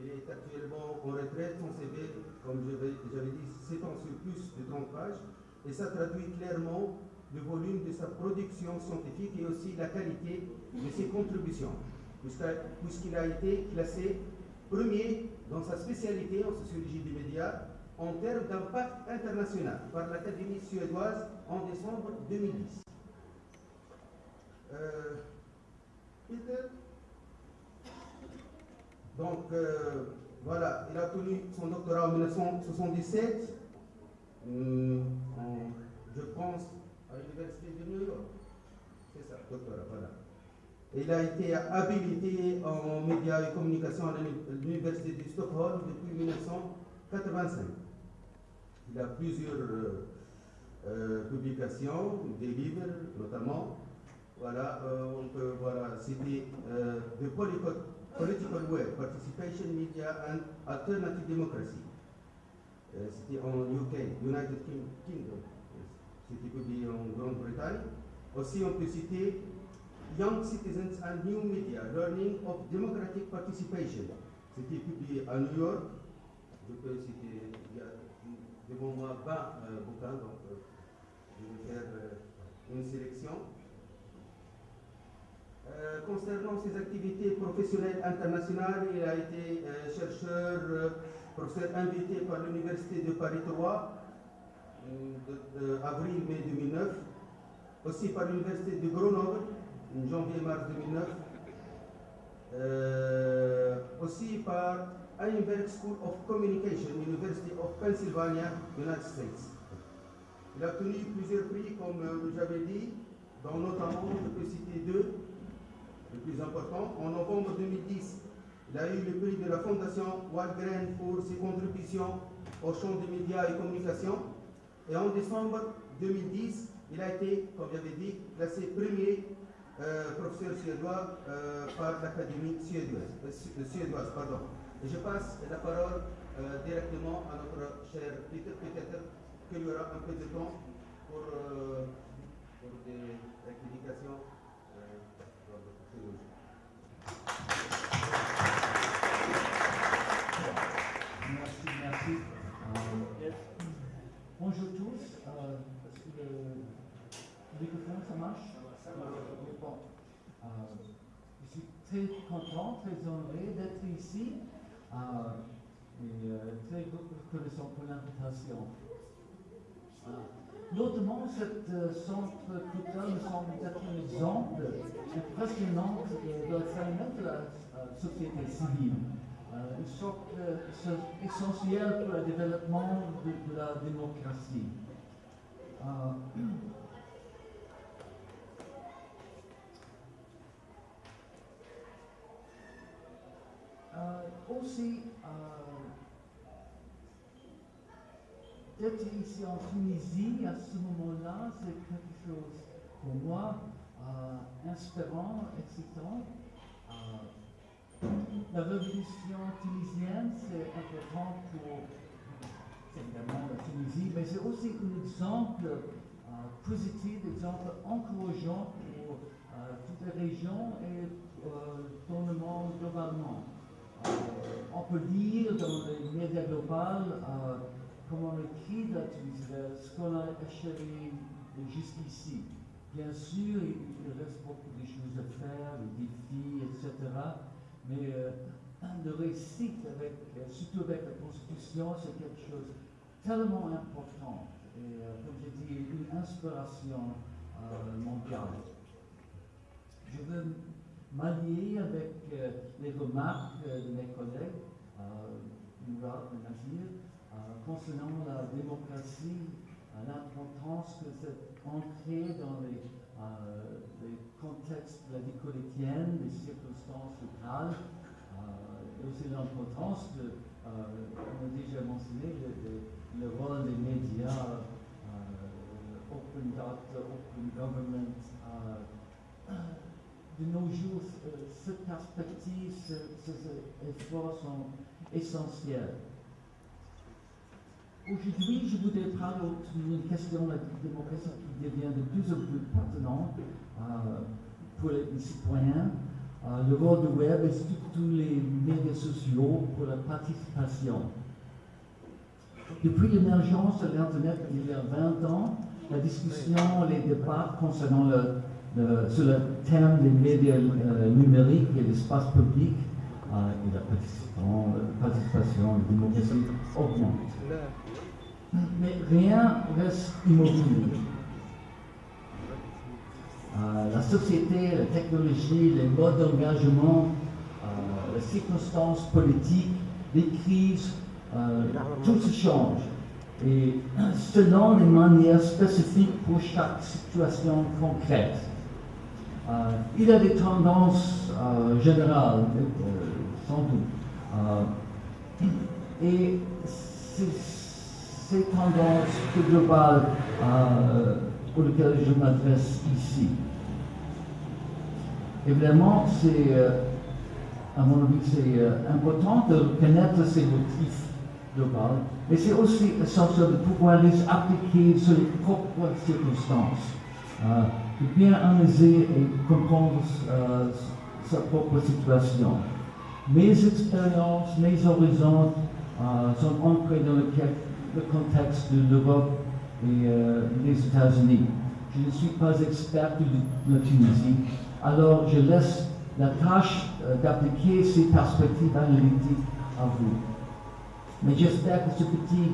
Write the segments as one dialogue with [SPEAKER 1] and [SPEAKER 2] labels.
[SPEAKER 1] Il est actuellement en retraite. Son CV, comme j'avais dit, s'étend sur plus de 30 pages. Et ça traduit clairement le volume de sa production scientifique et aussi la qualité de ses contributions, puisqu'il a été classé premier dans sa spécialité en sociologie des médias en termes d'impact international par l'Académie suédoise en décembre 2010. Euh, donc, euh, voilà, il a obtenu son doctorat en 1977, hum, je pense, à l'Université de New York. C'est ça, doctorat, voilà. Il a été habilité en médias et communication à l'Université de Stockholm depuis 1985. Il a plusieurs euh, euh, publications, des livres notamment. Voilà, euh, on peut voilà, citer The Political Way, Participation Media and Alternative Democracy. C'était en UK, United Kingdom. C'était publié en Grande-Bretagne. Aussi, on peut citer Young Citizens and New Media, Learning of Democratic Participation. C'était publié à New York. Je peux citer, il y a devant moi 20 euh, bouquins, donc euh, je vais faire euh, une sélection. Concernant ses activités professionnelles internationales, il a été chercheur, professeur invité par l'Université de Paris 3 de, avril-mai 2009, aussi par l'Université de Grenoble, janvier-mars 2009, aussi par Einberg School of Communication, University of Pennsylvania, United States. Il a obtenu plusieurs prix, comme euh, j'avais dit, dont notamment, je peux citer deux, plus importants. En novembre 2010, il a eu le prix de la Fondation Waldgren pour ses contributions au champ des médias et communications. Et en décembre 2010, il a été, comme j'avais dit, classé premier euh, professeur suédois euh, par l'Académie suédoise, suédoise pardon. Je passe la parole euh, directement à notre cher Peter. Peut-être qu'il y aura un peu de temps pour, euh, pour des rectifications.
[SPEAKER 2] Je suis très content, très honoré d'être ici. Ah, et euh, très reconnaissant pour l'invitation. Notamment, ce euh, centre culturel me semble être un exemple impressionnant de la de la euh, société civile. une sorte essentielle pour le développement de, la démocratie. Aussi, d'être euh, ici en Tunisie à ce moment-là, c'est quelque chose pour moi euh, inspirant, excitant. la révolution tunisienne, c'est important pour évidemment la Tunisie, mais c'est aussi un exemple positif, un exemple encourageant pour toutes les régions et dans le monde globalement. Euh, on peut dire dans les médias globales, euh, comme on écrit la ce qu'on a achevé jusqu'ici. Bien sûr, il reste beaucoup de choses à faire, des défis, etc. Mais euh, le réussite, avec, surtout avec la Constitution, c'est quelque chose tellement important. Et comme j'ai dit, une inspiration mondiale. Je veux m'allier avec euh, les remarques euh, de mes collègues, euh, Mourad et concernant la démocratie, l'importance que c'est ancré dans les, contextes de la vie les circonstances locales, et aussi l'importance de, on a déjà mentionné, le rôle des médias, open data, open government, de nos jours, euh, cette perspective, ces efforts sont essentiels. Aujourd'hui, je voudrais parler d'une question de la démocratie qui devient de plus en plus pertinente euh, pour les citoyens. euh, le rôle du web et tous les médias sociaux pour la participation. Depuis l'émergence de l'Internet il y a 20 ans, la discussion, les débats concernant le, sur le thème des médias euh, numériques et l'espace public euh, et la participation, la la démocratie augmentent. Mais rien reste immobile. Euh, la société, la technologie, les modes d'engagement, euh, les circonstances politiques, les crises, euh, tout se change. Et selon les manières spécifiques pour chaque situation concrète. Il y a des tendances générales, sans doute. et ces tendances globales pour lesquelles je m'adresse ici. Évidemment, c'est, euh, à mon avis, c'est euh, important de connaître ces motifs globaux, mais c'est aussi essentiel de pouvoir les appliquer sur les propres circonstances, euh, bien analyser et comprendre sa propre situation. Mes expériences, mes horizons sont ancrés dans le, contexte de l'Europe et des États-Unis. Je ne suis pas expert de la Tunisie, alors je laisse la tâche euh, d'appliquer ces perspectives analytiques à vous. Mais j'espère que ce petit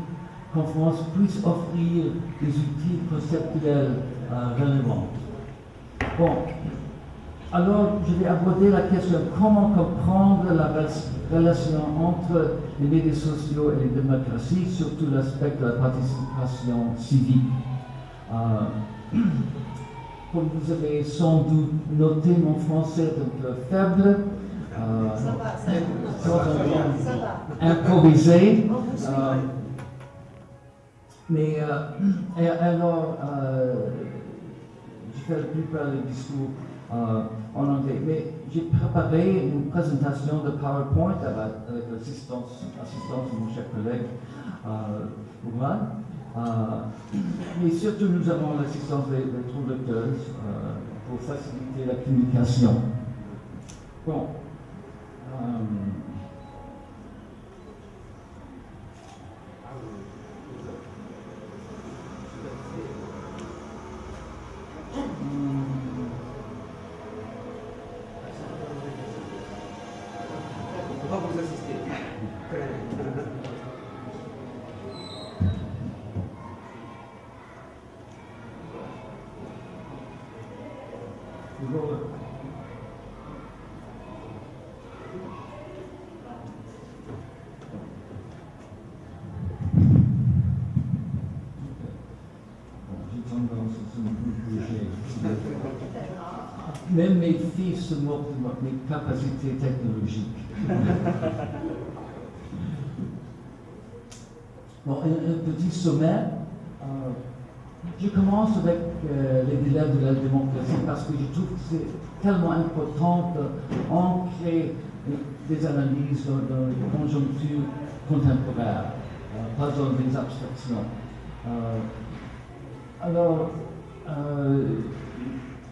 [SPEAKER 2] conférence puisse offrir des outils conceptuels euh. Bon, alors je vais aborder la question comment comprendre la relation entre les médias sociaux et les démocraties, surtout l'aspect de la participation civique. Euh, comme vous avez sans doute noté, mon français est un peu faible. Euh, ça va, ça va. Improvisé. Euh, mais alors, la plupart des discours euh, en anglais. Mais j'ai préparé une présentation de PowerPoint avec, l'assistance de mon cher collègue euh, euh, mais surtout, nous avons l'assistance des, des traducteurs euh, pour faciliter la communication. Bon. Euh, mes capacités technologiques. bon, un, petit sommaire. Euh, je commence avec euh, les délais de la démocratie parce que je trouve que c'est tellement important d'ancrer des analyses dans, les conjonctures contemporaines, euh, pas dans des abstractions. alors,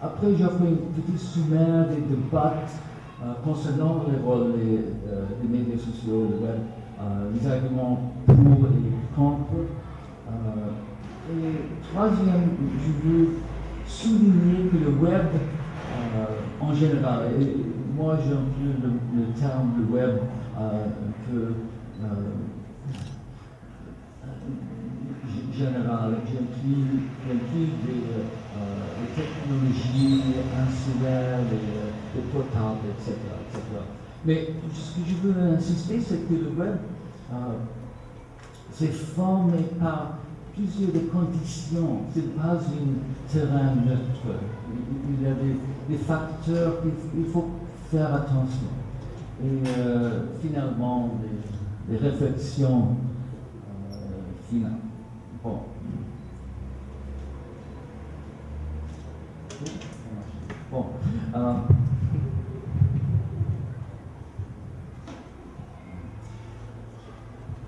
[SPEAKER 2] après, j'ai fait une petite sommaire des débats euh, concernant le rôle des, euh, des, médias sociaux, le web, euh, les arguments pour et contre. et troisième, je veux souligner que le web, en général, et moi j'emploie le, le, terme de web que général, j'inclus des technologies insulaires, les, les portables, etc., etc., Mais ce que je veux insister, c'est que le web euh, s'est formé par plusieurs conditions. Ce n'est pas un terrain neutre. Il y a des, facteurs qu'il faut faire attention. Et euh, finalement, des, des réflexions euh, finales. Bon. Bon. Uh,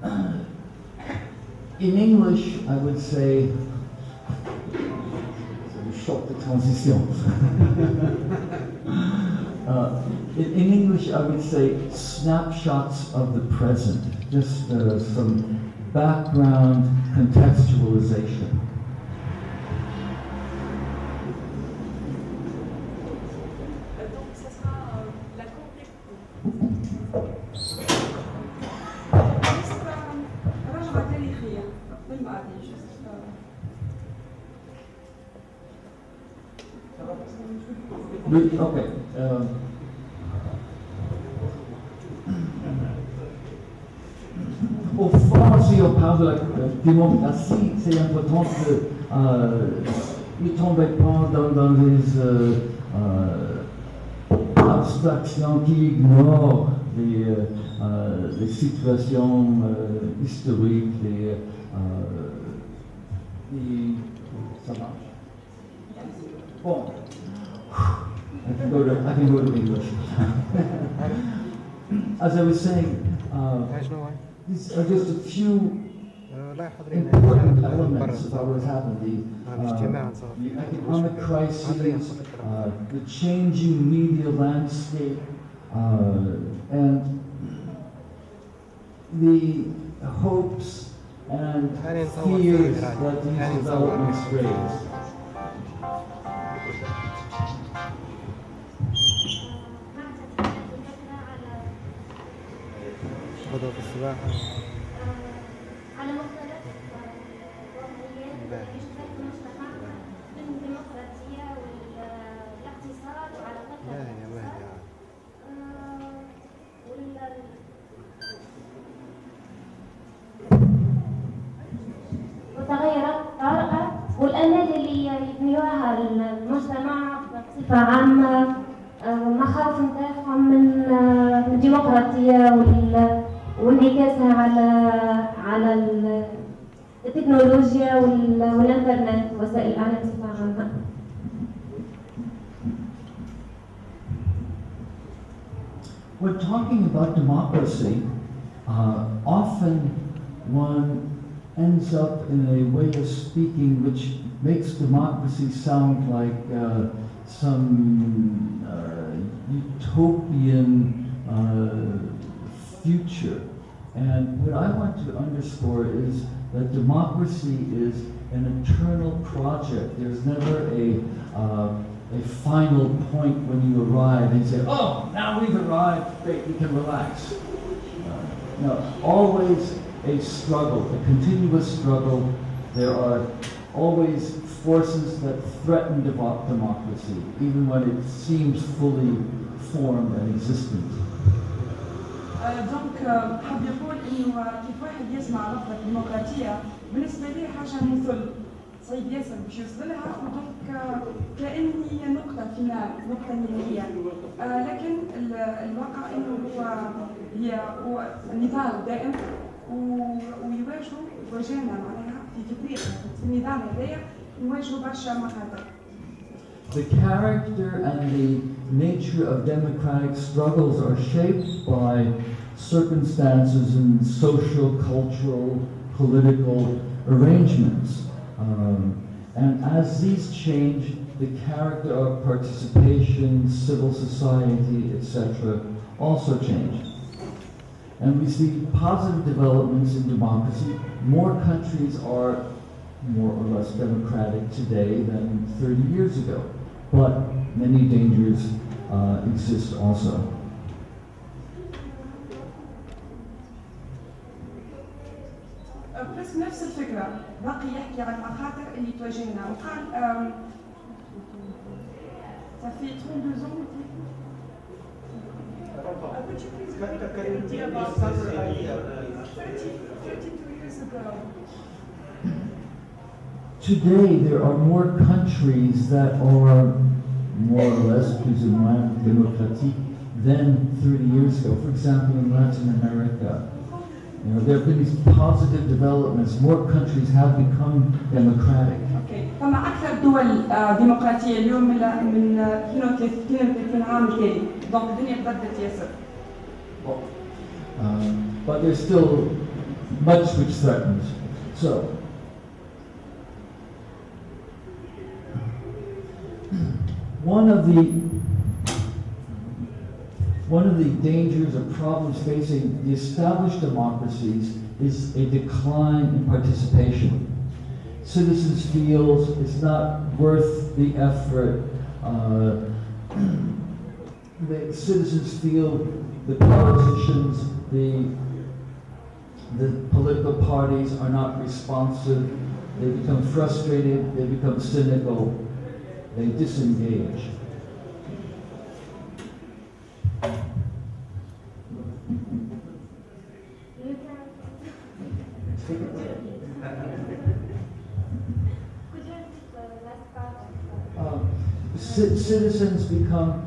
[SPEAKER 2] in English, I would say, shock the transition. uh, in, in English, I would say snapshots of the present, just uh, some background contextualization. Okay. um, Au fond, si on parle de la euh, démocratie, c'est important que euh, ne tombez pas dans, dans les euh, euh, abstractions qui ignorent les, euh, euh, situations euh, historiques, les, euh, les- ça marche. Bon. I can go to I can go to English. As I was saying, uh, these are just a few important elements of what has happened. The, uh, economic
[SPEAKER 3] crisis,
[SPEAKER 2] uh, the changing media landscape, uh, and the hopes and fears that these developments raise.
[SPEAKER 4] ほどですが。على على ال- التكنولوجيا وال- والإنترنت وسائل الإعلام بصفة عامة.
[SPEAKER 2] When talking about democracy, uh, often one ends up in a way of speaking which makes democracy sound like uh, some uh, utopian uh, future. And what I want to underscore is that democracy is an eternal project. There's never a, uh, a final point when you arrive and say, oh, now we've arrived, great, we can relax. No, always a struggle, a continuous struggle. There are always forces that threaten democracy, even when it seems fully formed and existent.
[SPEAKER 5] دونك حاب يقول إنه كيف واحد يسمع لفظة ديمقراطية بالنسبة لي حاجة مثل صعيب ياسر باش يوصلها ودونك كأن هي نقطة فينال نقطة نهائية آه، لكن ال- الواقع إنه هو هي نضال دائم ويواجهوا واجهنا معناها في فكرية في هذايا نواجهوا برشا مخاطر.
[SPEAKER 2] The character and the nature of democratic struggles are shaped by circumstances and social, cultural, political arrangements. Um, and as these change, the character of participation, civil society, etc., also change. And we see positive developments in democracy. More countries are more or less democratic today than 30 years ago. But many dangers uh, exist also.
[SPEAKER 5] بس نفس الفكرة باقي يحكي عن المخاطر اللي تواجهنا وقال آم، ça fait 32 ans Uh, would you please repeat the idea about 30, 32 years ago?
[SPEAKER 2] Today, there are more countries that are more or less plus ou moins démocratique than 30 years ago. For example, in Latin America, you know, there have been these positive developments. More countries have become democratic.
[SPEAKER 5] اوكي فما اكثر دول آه، ديمقراطيه اليوم من من آه، 32 32 عام التالي دونك الدنيا تبدلت ياسر
[SPEAKER 2] Um, but there's still much which threatens. So, one of the one of the dangers or problems facing the established democracies is a decline in participation. Citizens feels it's not worth the effort. Uh, the citizens feel the politicians, the the political parties are not responsive. They become frustrated. They become cynical. They disengage.
[SPEAKER 4] You can- Could you repeat the last part of
[SPEAKER 2] Um, ci- citizens become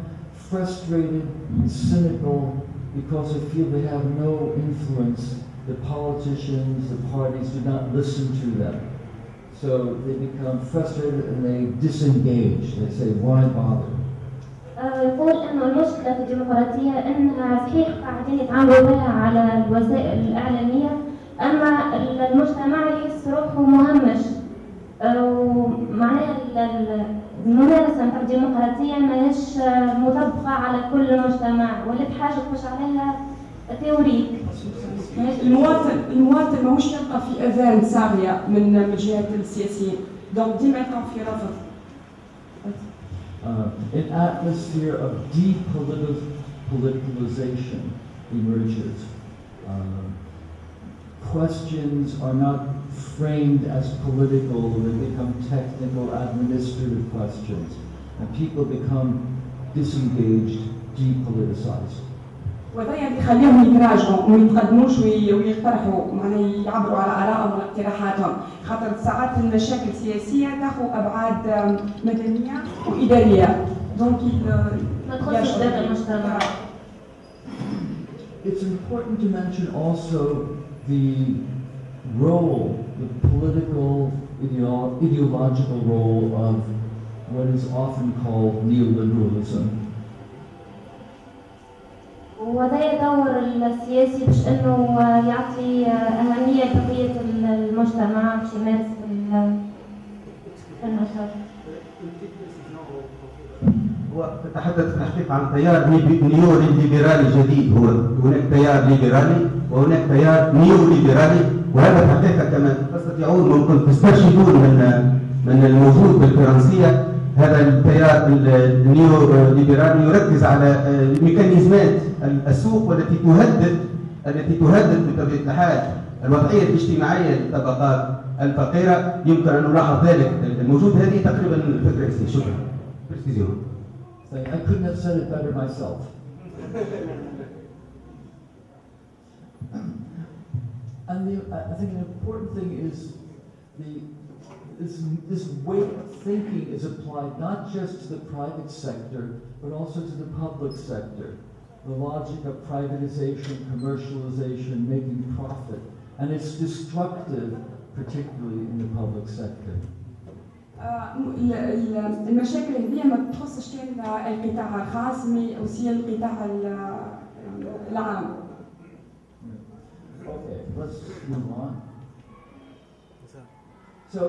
[SPEAKER 2] frustrated and cynical because they feel they have no influence. The politicians, the parties do not listen to them. So they become frustrated and they disengage. They say, why bother?
[SPEAKER 4] آه، يقول انه المشكله في الديمقراطيه انها صحيح قاعدين يتعاملوا بها على الوسائل الاعلاميه اما المجتمع يحس روحه مهمش آه، ومعناها ال- ال- الممارسه نتاع الديمقراطيه ماهيش مطبقة على كل المجتمع ولات حاجة تخش عليها تيوريك
[SPEAKER 5] المواطن المواطن ماهوش يلقى في أذان ساغيه من من جهة السياسيين. دونك ديما يلقى في رفض.
[SPEAKER 2] Uh, an atmosphere of depoliticalization emerges. Um, questions are not framed as political, they become technical, administrative questions, and people become disengaged, depoliticized.
[SPEAKER 5] وهذا اللي يخليهم يتراجعوا وما يتقدموش وي- ويقترحوا معناها يعبروا على ارائهم واقتراحاتهم خاطر ساعات المشاكل السياسيه تاخذ ابعاد آم، مدنيه واداريه دونك
[SPEAKER 4] ما تخصش داخل المجتمع
[SPEAKER 2] It's important to mention also the role, the political, ideo- ideological role of what is often called neoliberalism.
[SPEAKER 4] وهذا دور السياسي باش انه يعطي اهميه لبقيه المجتمع باش يمارس ال- النشاط
[SPEAKER 1] تتحدث في الحقيقة عن تيار نيو ليبرالي جديد. هو هناك تيار ليبرالي وهناك تيار نيو ليبرالي وهذا الحقيقة كما تستطيعون ممكن تسترشدون من من الموجود بالفرنسية. هذا التيار النيو ليبرالي يركز على ميكانيزمات السوق والتي تهدد التي تهدد بطبيعة الحال الوضعية الاجتماعية للطبقات الفقيرة. يمكن أن نلاحظ ذلك الموجود هذه تقريبا الأساسية شكرا.
[SPEAKER 2] I couldn't have said it better myself. And the, I I think an important thing is the, this, this way of thinking is applied not just to the private sector, but also to the public sector. The logic of privatization, commercialization, making profit. And it's destructive, particularly in the public sector.
[SPEAKER 5] آه، ال- ال- المشاكل هذه ما تخصش كان القطاع الخاص مي اوسي القطاع ال- العام
[SPEAKER 2] Okay, let's move on. So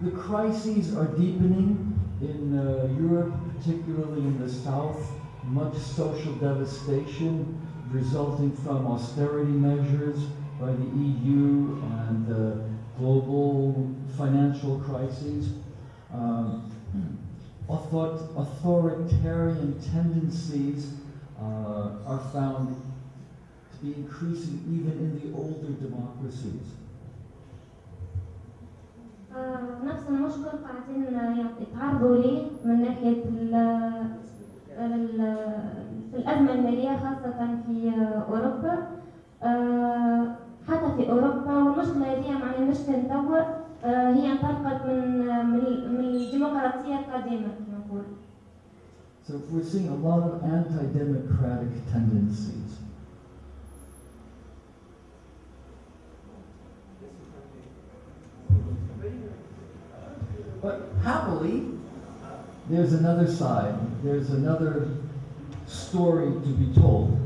[SPEAKER 2] the crises are deepening in uh, Europe, particularly in the south. Much social devastation resulting from austerity measures by the EU and the global financial crises. Um, author- authoritarian tendencies uh, are found to be increasing even in the older democracies.
[SPEAKER 4] آه، نفس المشكل قاعدين يعني يتعرضوا ليه من ناحية في الأزمة المالية خاصة في أوروبا آه، حتى في أوروبا والمشكلة هذه معناها مش كان توا آه، هي انطلقت من من من الديمقراطية القديمة كما نقول
[SPEAKER 2] So we're seeing a lot of anti-democratic tendencies. But happily, there's another side. There's another story to be told.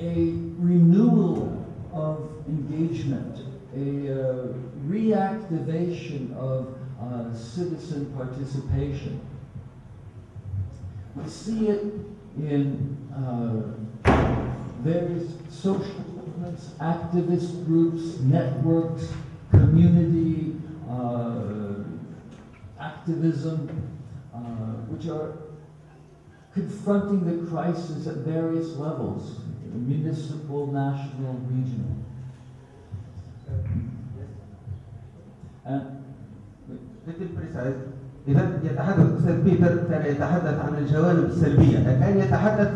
[SPEAKER 2] A renewal of engagement, a uh, reactivation of uh, citizen participation. We see it in uh, various social movements, activist groups, networks, community uh, activism, uh, which are confronting the crisis at various levels, municipal, national, regional.
[SPEAKER 1] إذا يتحدث الأستاذ بيتر كان يتحدث عن الجوانب السلبية. الآن يتحدث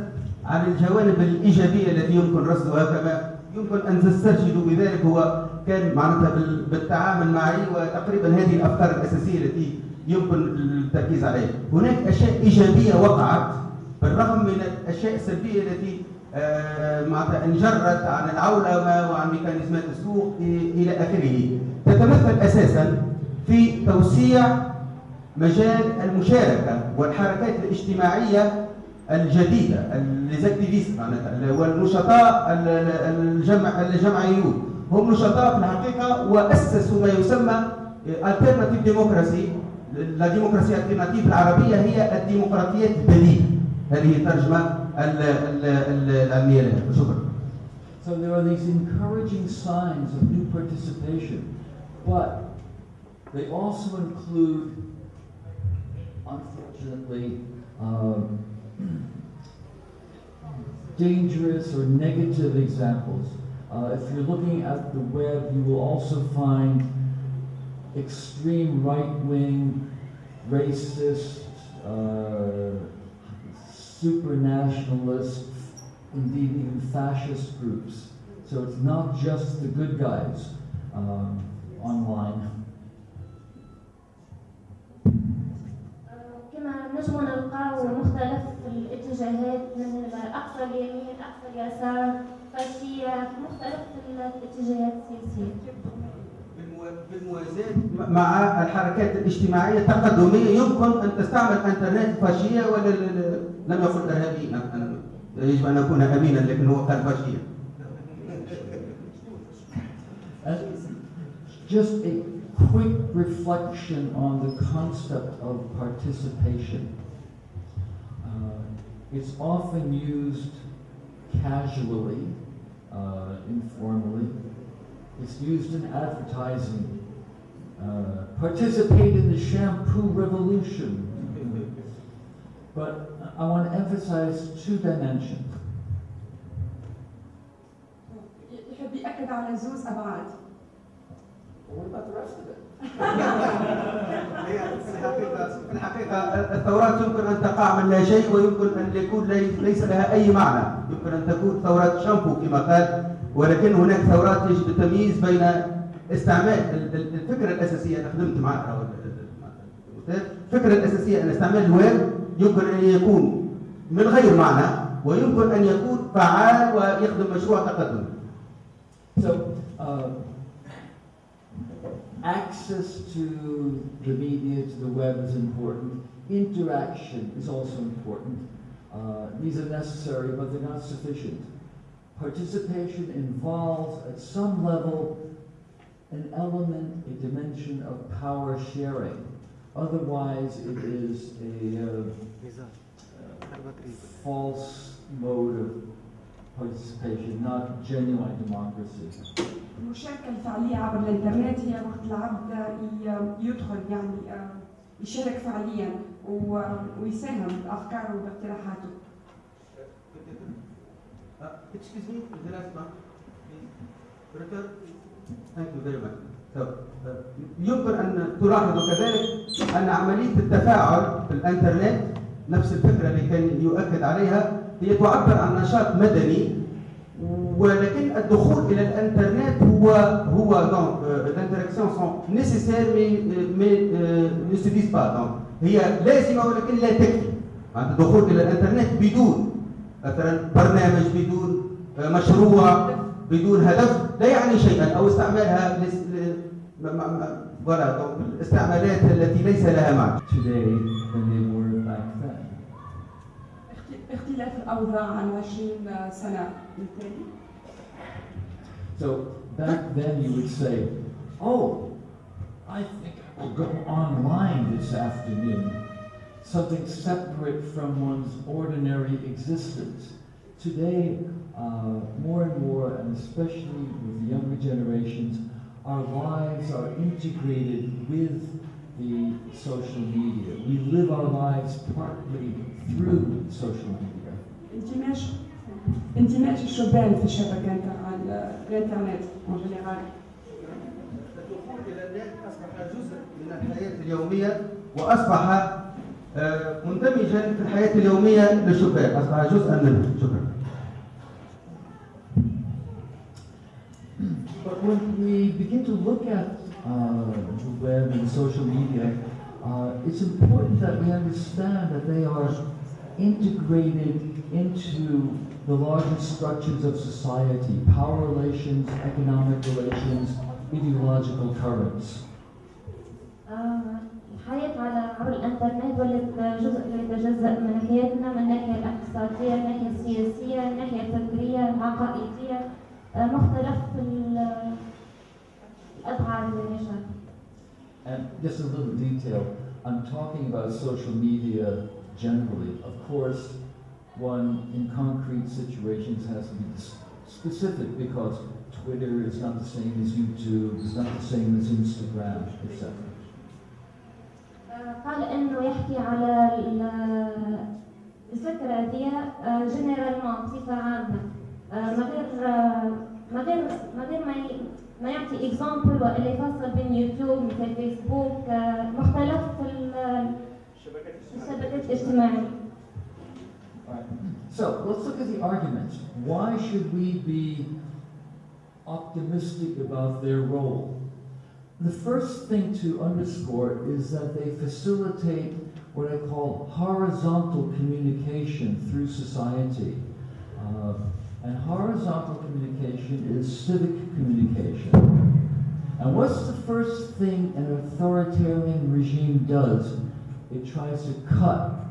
[SPEAKER 1] عن الجوانب الإيجابية التي يمكن رصدها كما يمكن أن تسترشدوا بذلك هو كان معناتها بال- بالتعامل معي وتقريبا هذه الأفكار الأساسية التي يمكن التركيز عليها. هناك أشياء إيجابية وقعت بالرغم من الأشياء السلبية التي آه، معناتها انجرت عن العولمة وعن ميكانيزمات السوق إلى آخره. تتمثل أساسا في توسيع مجال المشاركة والحركات الاجتماعية الجديدة ليزاكتيفيست معناتها والنشطاء الجمع الجمعيون. هم نشطاء في الحقيقة وأسسوا ما يسمى التيرناتيف ديموكراسي لا ديموكراسي التيرناتيف العربية هي الديمقراطيات البديله هذه ترجمه ال- ال- ال- العلمية لها شكرا
[SPEAKER 2] So there are these encouraging signs of new participation, but they also include, unfortunately, um, dangerous or negative examples. Uh, if you're looking at the web, you will also find extreme right-wing, racist, uh, super nationalist, indeed even fascist groups. So it's not just the good guys um, online.
[SPEAKER 4] كما نجم نلقاو مختلف الاتجاهات من أقصى اليمين أقصى اليسار فاشية مختلف الاتجاهات السياسية
[SPEAKER 1] بالموا- بالموازاة مع الحركات الاجتماعية التقدمية يمكن أن تستعمل أنترنت فاشية ولا لم يقل إرهابي أنا- يجب أن أكون أمينا لكن هو قال فاشية
[SPEAKER 2] just a quick reflection on the concept of participation. Uh, it's often used casually, uh, informally. It's used in advertising. Uh, participate in the shampoo revolution. But I want to emphasize two dimensions.
[SPEAKER 5] يحب يأكد على زوز أبعاد
[SPEAKER 2] What about the rest of it?
[SPEAKER 1] هي في الحقيقة في الحقيقة الثورات يمكن أن تقع من لا شيء ويمكن أن يكون لي- ليس لها أي معنى يمكن أن تكون ثورات شامبو كما قال ولكن هناك ثورات يجب التمييز بين استعمال ال- ال- الفكرة الأساسية أنا خدمت مع. الفكرة الأساسية أن استعمال الويب يمكن أن يكون من غير معنى ويمكن أن يكون فعال ويخدم مشروع تقدمي
[SPEAKER 2] So, uh, access to the media, to the web is important. Interaction is also important. Uh, these are necessary, but they're not sufficient. Participation involves, at some level, an element, a dimension of power sharing. Otherwise, it is a uh,
[SPEAKER 3] ميزان ضربة ريبة
[SPEAKER 2] false mode of participation, not genuine democracy.
[SPEAKER 5] المشاركة الفعلية عبر الإنترنت هي وقت العبد ي- يدخل يعني آه، يشارك فعليا و- ويساهم بأفكاره وباقتراحاته
[SPEAKER 1] Uh, excuse me, يمكن أن تلاحظوا كذلك أن عملية التفاعل في الإنترنت نفس الفكرة اللي كان يؤكد عليها هي تعبر عن نشاط مدني ولكن الدخول إلى الإنترنت هو هو l'interaction sont nécessaires mais mais euh, ne suffisent pas donc. هي لازمة ولكن لا تكفي. الدخول إلى الإنترنت بدون مثلا برنامج بدون مشروع بدون هدف لا يعني شيئا أو استعمالها ولا الاستعمالات التي ليس لها معنى
[SPEAKER 2] today than they were back then.
[SPEAKER 5] اخت- اختلاف الأوضاع عن 20 سنة بالتالي
[SPEAKER 2] So back then you would say, oh, I think I'll go online this afternoon. something separate from one's ordinary existence. Today, uh, more and more, and especially with the younger generations, our lives are integrated with the social media. We live our lives partly through social media.
[SPEAKER 5] اندماج اندماج الشبان في الشبكه نتاع ال- الانترنت اون جينيرال
[SPEAKER 1] الدخول الى النت اصبح جزء من الحياه اليوميه واصبح آه، مندمجا في الحياه اليوميه للشباب اصبح جزءا منها شكرا
[SPEAKER 2] But when we begin to look at uh, the web and social media, uh, it's important that we understand that they are integrated into the larger structures of society, power relations, economic relations, ideological currents.
[SPEAKER 4] آه، الحياة على عبر الإنترنت ولت جزء لا يتجزأ من حياتنا من الناحية الاقتصادية، الناحية السياسية، الناحية الفكرية، العقائدية، آه، مختلف ال- الأبعاد نشأت.
[SPEAKER 2] And just a little detail, I'm talking about social media generally. Of course, one in concrete situations has to be specific because Twitter is not the same as YouTube, is not the same as Instagram, etc.
[SPEAKER 4] آه، قال إنه يحكي على ال- الفكرة دي جنرالمون بصفة عامة آه، من غير آه، من غير من غير ما ما يعطي اكزامبل وإلا يفصل بين يوتيوب مثل فيسبوك آه، مختلف ال- الشبكات الاجتماعية
[SPEAKER 2] Alright. So let's look at the arguments. Why should we be optimistic about their role? The first thing to underscore is that they facilitate what I call horizontal communication through society. Uh, and horizontal communication is civic communication. And what's the first thing an authoritarian regime does? It tries to cut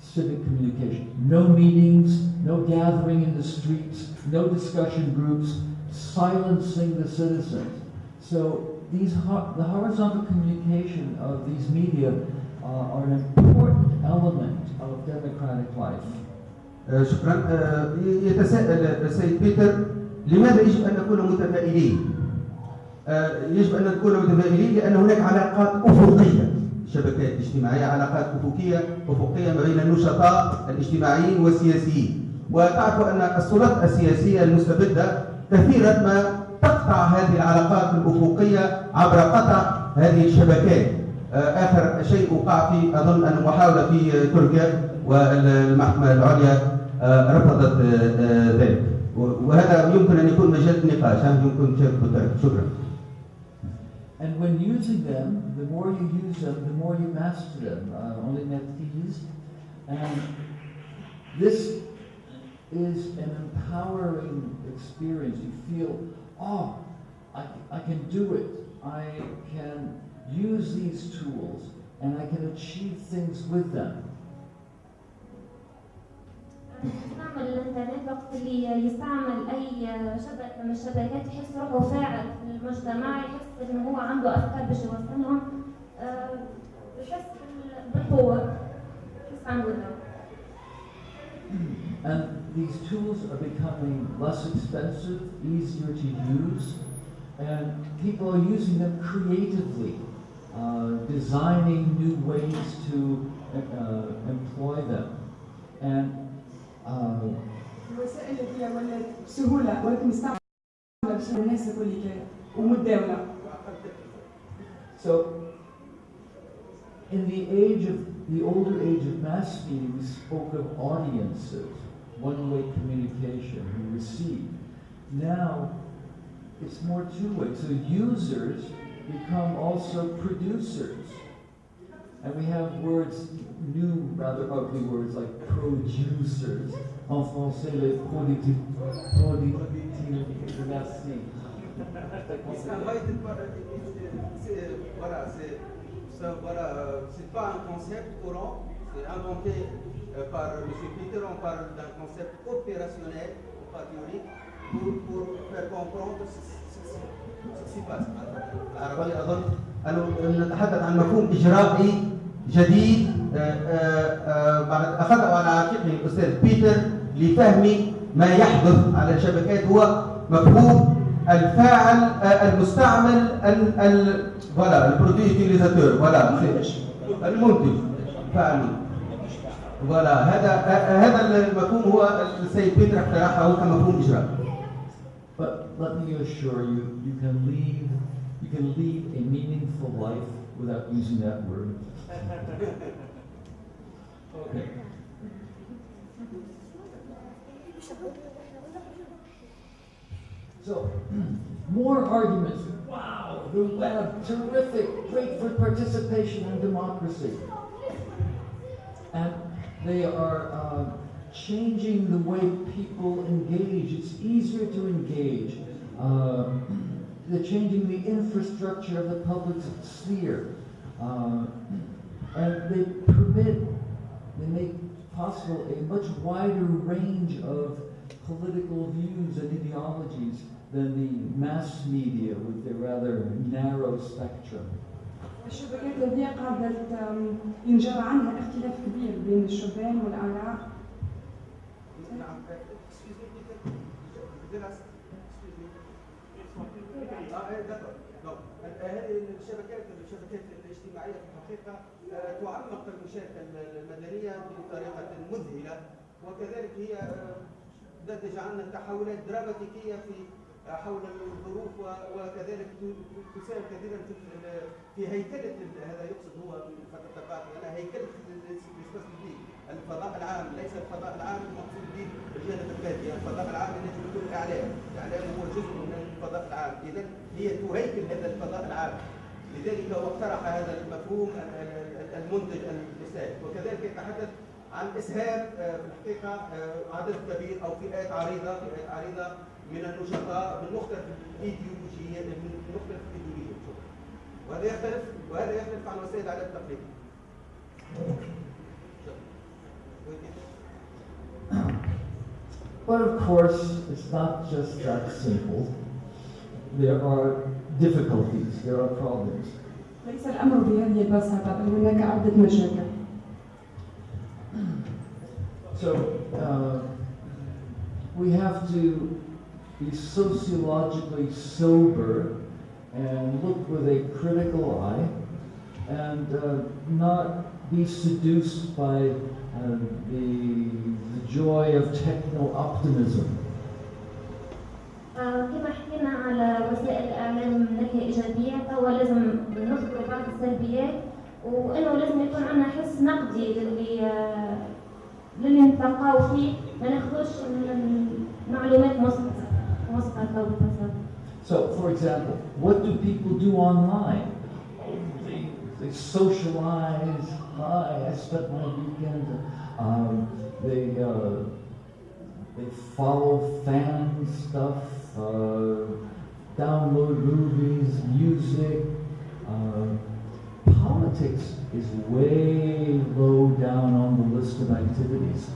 [SPEAKER 2] civic communication. No meetings, no gathering in the streets, no discussion groups, silencing the citizens. So these the horizontal communication of these media uh, are an important element of democratic life.
[SPEAKER 1] آه، شكرا آه، يتساءل السيد بيتر لماذا يجب أن نكون متفائلين؟ آه، يجب أن نكون متفائلين لأن هناك علاقات أفقية الشبكات الاجتماعيه علاقات أفقية أفقية بين النشطاء الاجتماعيين والسياسيين وتعرف أن السلطات السياسية المستبدة كثيرا ما تقطع هذه العلاقات الأفقية عبر قطع هذه الشبكات آه، آخر شيء وقع في أظن أن محاولة في تركيا والمحكمة العليا آه، رفضت آه، ذلك وهذا يمكن أن يكون مجال نقاش يمكن تشارك شكرا
[SPEAKER 2] And when using them, the more you use them, the more you master them. Uh, on les maîtrise. And this is an empowering experience. You feel, oh, I, I can do it. I can use these tools and I can achieve things with them.
[SPEAKER 4] يستعمل الإنترنت وقت اللي يستعمل أي شبكه من الشبكات يحس روحه فاعل في المجتمع يحس انه هو عنده أفكار باش يوصلهم آه، يحس بال- بالقوة يحس عنده.
[SPEAKER 2] And these tools are becoming less expensive, easier to use, and people are using them creatively, uh, designing new ways to uh, employ them. And uh,
[SPEAKER 5] الوسائل اللي هي ولات بسهوله ولات مستعمله باش الناس الكل كان ومتداوله
[SPEAKER 2] so, in the age of the older age of mass media, we spoke of audiences, one-way communication, we receive. Now, it's more two-way. So users become also producers. And we have words, new, rather ugly words like produsers. En français, les. Productifs. Merci.
[SPEAKER 1] Voilà, c'est pas un concept courant, c'est inventé par M. Peter, on parle d'un concept opérationnel, pas théorique, pour, pour faire comprendre ce qui s'y passe. العربية أظن أنه نتحدث عن مفهوم إجرائي جديد آه، بعد أخذه على عاتقه الأستاذ بيتر لفهم ما يحدث على الشبكات هو مفهوم الفاعل آه، المستعمل ال ال فوالا البرودوي فوالا المنتج فاعل فوالا هذا آه، هذا المفهوم هو السيد بيتر اقترحه كمفهوم إجرائي
[SPEAKER 2] But let me assure you, you can lead, you can lead a meaningful life without using that word. Okay. So, more arguments. Wow, the web, terrific, great for participation and democracy. And they are uh, changing the way people engage. It's easier to engage. Uh, they're changing the infrastructure of the public sphere. Uh, and they permit, they make possible a much wider range of political views and ideologies than the mass media with their rather narrow spectrum.
[SPEAKER 5] الشبكات هذه قاعدة ينجر عنها اختلاف كبير بين الشبان والآراء
[SPEAKER 1] هذه الشبكات الشبكات الإجتماعية في الحقيقة تعمق المشاركه المدنيه بطريقه مذهله وكذلك هي آه، نتج عنها تحولات دراماتيكية في حول الظروف وكذلك تساهم كثيرا في هيكلة هذا يقصد هو فتره البعث أنا هيكلة الفضاء العام ليس الفضاء العام المقصود به الجانب المادي الفضاء العام الذي يكون الإعلام. الإعلام هو جزء من الفضاء العام. اذا هي تهيكل هذا الفضاء العام. لذلك هو اقترح هذا المفهوم ال- ال- ال- المنتج المساعد وكذلك يتحدث عن إسهام آه، في الحقيقة آه، عدد كبير أو فئات عريضة فئات عريضة من النشطاء من مختلف الايديولوجيات من مختلف الايديولوجيات. وهذا يختلف وهذا يختلف عن وسائل الإعلام التقليديه.
[SPEAKER 2] But of course, it's not just that simple. There are difficulties, there are problems.
[SPEAKER 5] ليس الأمر بهذه البساطة بل هناك عدة مشاكل
[SPEAKER 2] So, uh, we have to be sociologically sober and look with a critical eye and uh, not be seduced by uh, the, the joy of techno optimism.
[SPEAKER 4] آه، كما حكينا على وسائل الإعلام من ناحية إيجابية فهو لازم نذكر بعض السلبيات وإنه لازم يكون عندنا حس نقدي للي آه، للي نتلقاو فيه ما ناخذوش المعلومات مسقطة مسقطة وببساطة
[SPEAKER 2] so, for example, what do people do online? They, they socialize. Hi, I spent my weekend. Um, they uh, they follow fan stuff, uh, download movies, music. Uh, politics is way low down on the list of activities.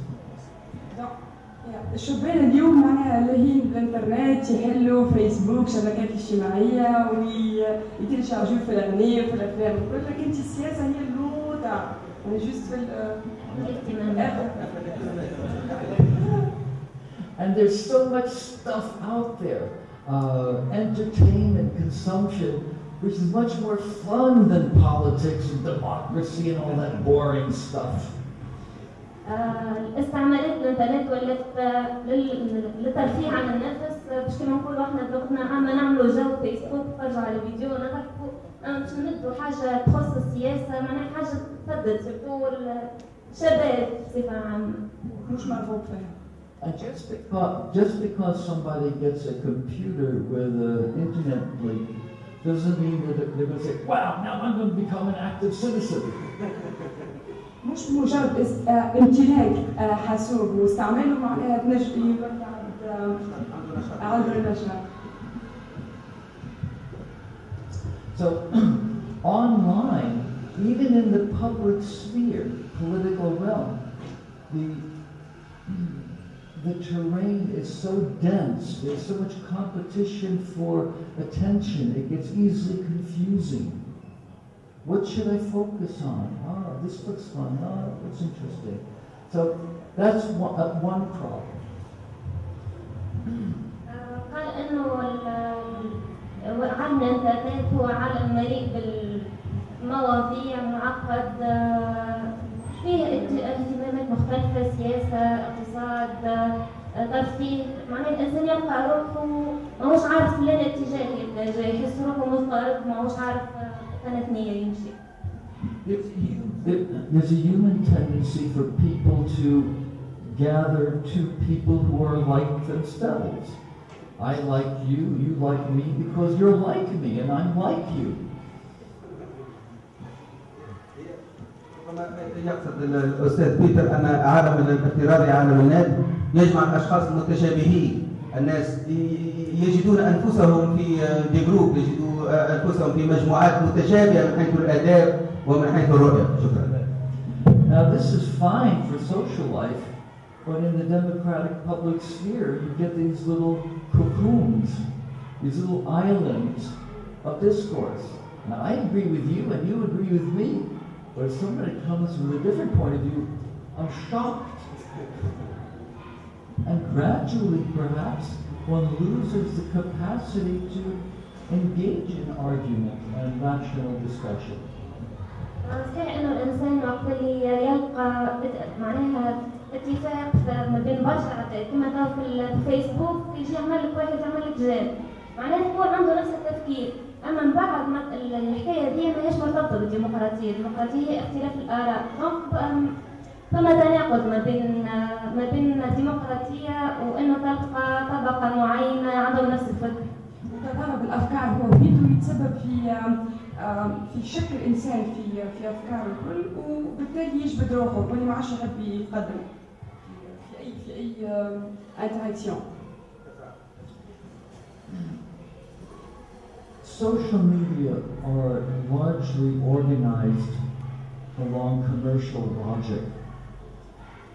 [SPEAKER 5] الشبان اليوم معناها لاهين بالانترنت يحلوا فيسبوك شبكات اجتماعية ويتلشارجوا في الأغنية وفي الأفلام وكل لكن أنت السياسة هي اللوطة يعني جوست في
[SPEAKER 2] And there's so much stuff out there. Uh, entertainment, consumption, which is much more fun than politics and democracy and all that boring stuff.
[SPEAKER 4] آه، الاستعمالات الإنترنت ولات لل- للترفيه عن النفس. باش كما نقولوا إحنا بلغتنا عامة نعملوا جو فيسبوك نتفرجوا على فيديو ونضحكوا آه، باش نمدوا حاجة تخص السياسة معناها حاجة تفضل سيرتو الشباب بصفة عامة.
[SPEAKER 5] مش مرغوب فيها
[SPEAKER 2] And just because, just because somebody gets a computer with an internet link doesn't mean that they're going to say, wow, now I'm going to become an active citizen.
[SPEAKER 5] مش مجرد اس- آه، امتلاك آه، حاسوب واستعماله معناها تنجم يولي عند آه، عند النشاط
[SPEAKER 2] So, online, even in the public sphere, political realm, the, the terrain is so dense, there's so much competition for attention, it gets easily confusing. What should I focus on? Ah, this looks fun. Ah, looks interesting. So that's one, uh, one problem.
[SPEAKER 4] قال إنه ترفيه معناه الإنسان يلقى روحه ماهوش عارف لين اتجاه يتجه يحس روحه مضطرب ماهوش عارف آه، قناة نية يمشي
[SPEAKER 2] There's, there- there's a human tendency for people to gather to people who are like themselves. I like you, you like me because you're like me and I'm like you.
[SPEAKER 1] كما يقصد الاستاذ بيتر ان عالم الافتراضي عالم النت يجمع الاشخاص المتشابهين الناس ي- يجدون انفسهم في دي جروب يجدوا انفسهم في مجموعات متشابهه من حيث الاداب ومن حيث الرؤيه شكرا
[SPEAKER 2] Now this is fine for social life, but in the democratic public sphere, you get these little cocoons, these little islands of discourse. Now I agree with you and you agree with me, but if somebody comes with a different point of view, I'm shocked. And gradually, perhaps, one loses the capacity to engage in argument and rational discussion.
[SPEAKER 4] صحيح انه الانسان وقت اللي يلقى معناها اتفاق ما بين بشر كما تو في الفيسبوك يجي يعمل لك واحد يعمل لك جاب معناها يكون عنده نفس التفكير. أما من بعد الحكاية دي ماهيش مرتبطة بالديمقراطية. الديمقراطية اختلاف الآراء. دونك فما تناقض ما بين ما بين الديمقراطية وانه تلقى طبقة معينة عندهم نفس الفكر
[SPEAKER 5] تضارب الافكار هو بيده يتسبب في في شك الانسان في في افكاره الكل وبالتالي يجبد روحه واللي ما عادش يحب يقدم في أي في أي انتراكسيون
[SPEAKER 2] Social media are largely organized along commercial logic.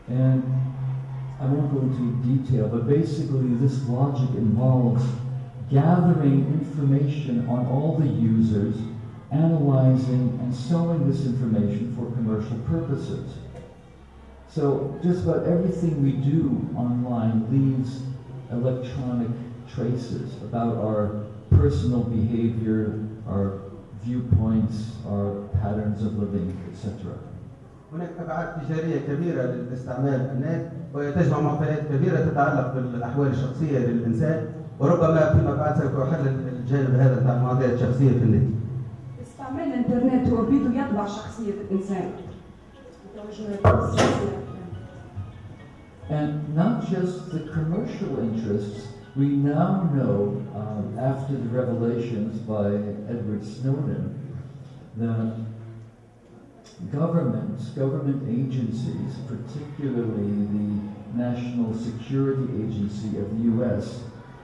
[SPEAKER 2] And I won't go into detail, but basically this logic involves gathering information on all the users, analyzing and selling this information for commercial purposes. So just about everything we do online leaves electronic traces about our personal behavior, our viewpoints, our patterns of living, etc.
[SPEAKER 1] هناك ابعاد تجارية كبيرة لاستعمال النت وهي تجمع معطيات كبيرة تتعلق بالأحوال الشخصية للإنسان وربما فيما بعد سوف يحل الجانب هذا بتاع المعطيات الشخصيه في النت.
[SPEAKER 5] استعمال الإنترنت هو بيده يطبع شخصية الإنسان.
[SPEAKER 2] And not just the commercial interests, we now know, um, after the revelations by Edward Snowden, that governments, government agencies, particularly the National Security Agency of the US,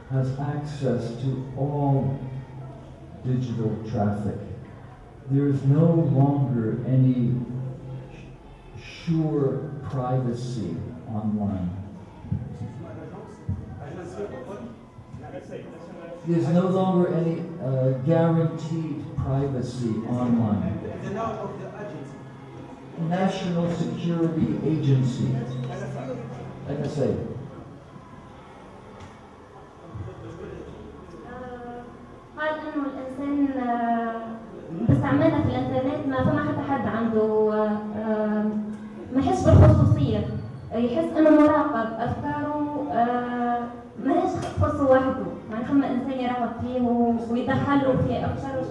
[SPEAKER 2] has access to all digital traffic. There is no longer any sure privacy online. There's no longer any uh, guaranteed privacy online. National Security Agency, NSA.
[SPEAKER 4] قال إنه الإنسان آه، في الإنترنت ما فما حتى حد عنده آه، آه، ما يحس بالخصوصية. يحس إنه مراقب أفكاره آه، ماهيش تخصه وحده. يعني فما انسان يراقب فيه ويدخله في أفكاره.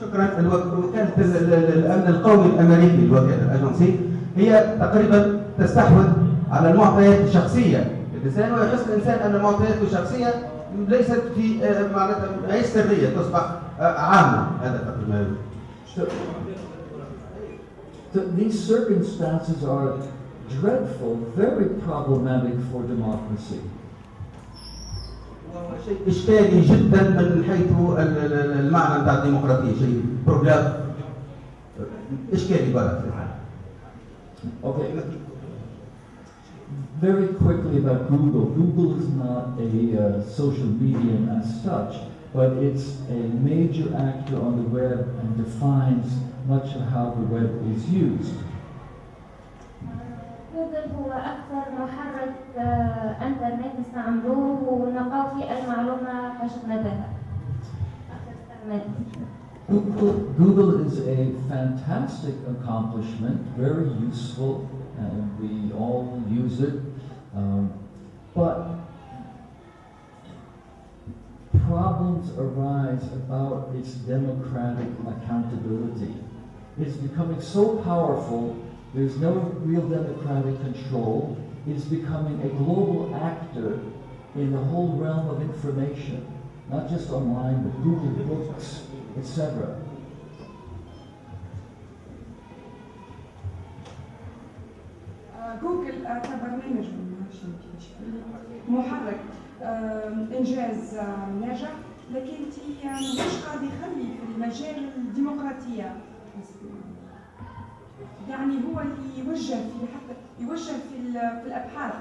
[SPEAKER 1] شكرا. الوك- وكاله ال- ال- ال- الأمن القومي الأمريكي الوكاله الأجنسي. هي تقريبا تستحوذ على المعطيات الشخصية. للانسان ويحس الانسان أن المعطيات الشخصية ليست في آه، معناتها هي سرية تصبح آه، عامة. هذا تقريبا
[SPEAKER 2] these circumstances are dreadful, very problematic for democracy.
[SPEAKER 1] وهو شيء اشكالي جدا من حيث ال- ال- المعنى بتاع الديمقراطيه شيء بروبلام اشكالي برا
[SPEAKER 2] Okay. Very quickly about Google. Google is not a uh, social medium as such, but it's a major actor on the web and defines much of how the web is used.
[SPEAKER 4] جوجل هو أكثر محرك آه، إنترنت نستعملوه ونلقاو فيه المعلومة فشفناها أكثر استعمال
[SPEAKER 2] Google, Google is a fantastic accomplishment, very useful, and we all use it. Um, but problems arise about its democratic accountability. It's becoming so powerful, there's no real democratic control. It's becoming a global actor in the whole realm of information, not just online, but Google Books, etc.
[SPEAKER 5] آه، جوجل آه، كبرنامج معرفش كيفاش يقول. محرك آه، انجاز آه، ناجح لكن تي آه، مش قاعد يخلي في المجال الديمقراطيه يعني هو اللي يوجه في حتى يوجه في ال- في الابحاث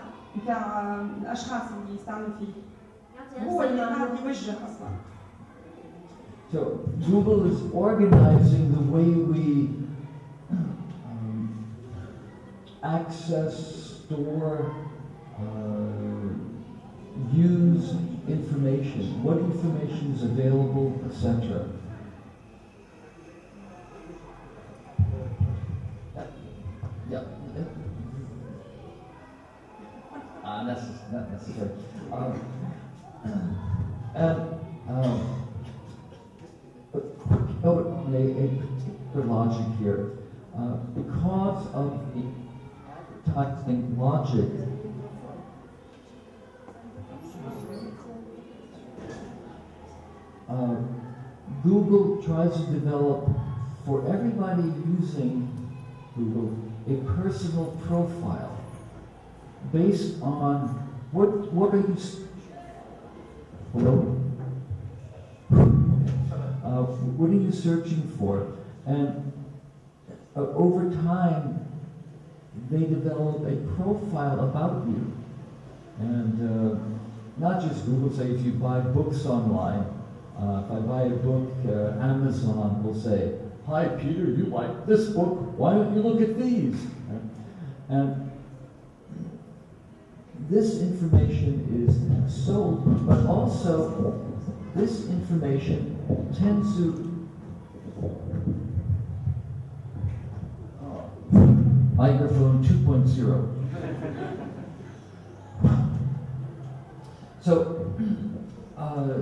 [SPEAKER 5] نتاع آه، الاشخاص اللي يستعملوا فيه
[SPEAKER 4] يعطي
[SPEAKER 5] هو
[SPEAKER 4] نفس
[SPEAKER 5] اللي قاعد
[SPEAKER 4] المعلومة.
[SPEAKER 5] يوجه اصلا
[SPEAKER 2] So Google is organizing the way we um, access, store, uh, use information, what information is available, etc. of the advertising logic, uh, Google tries to develop for everybody using Google a personal profile based on what what are you hello uh, what are you searching for? And uh, over time, they develop a profile about you. And uh, not just Google, say if you buy books online, uh, if I buy a book, uh, Amazon will say, Hi Peter, you like this book, why don't you look at these? And this information is sold, but also this information tends to uh, microphone 2.0. So, uh,